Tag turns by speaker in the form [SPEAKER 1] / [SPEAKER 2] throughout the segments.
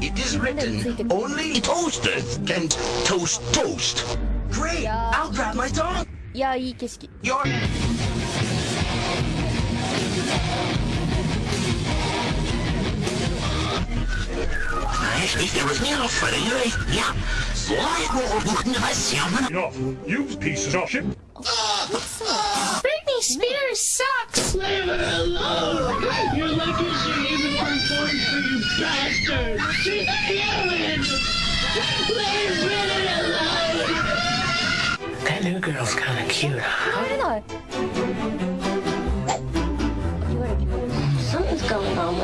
[SPEAKER 1] It is written, only toasters can toast toast. Great! I'll grab my dog.
[SPEAKER 2] いやいい景色
[SPEAKER 1] Your
[SPEAKER 3] Enough. You pieces of shit.
[SPEAKER 4] Britney Spears sucks! Leave it alone! You're lucky she even performed for you bastard! She's human! Leave it alone! That new girl's kinda cute, huh?
[SPEAKER 2] 帰れ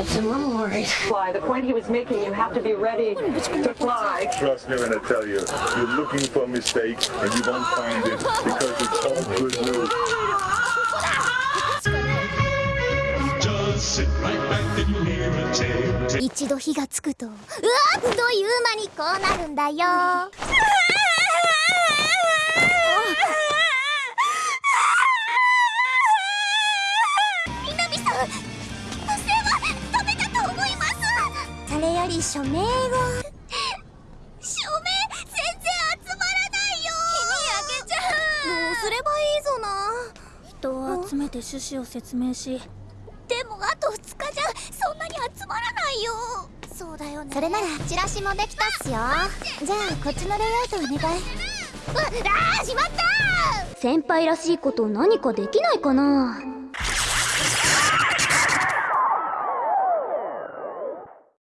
[SPEAKER 4] going on with him, I'm worried.
[SPEAKER 5] fly. The point he was making, you have to be ready to fly.
[SPEAKER 6] Trust me when I tell you, you're looking for a mistake and you won't find it because it's all good news.
[SPEAKER 7] Just sit right back and hear a tale. tale.
[SPEAKER 8] 一度火がつくとうわっという間にこうなるんだよ南さん より署名を署名全然集まらないよ。日に焼けちゃう。どうすればいいぞな。
[SPEAKER 9] 人を集めて趣旨を説明し。
[SPEAKER 8] でもあと2日じゃそんなに集まらないよ。そうだよね。それならチラシもできたっすよ。じゃあこっちのレイアウトお願い。ああーしまった
[SPEAKER 9] 先輩らしいこと何かできないかな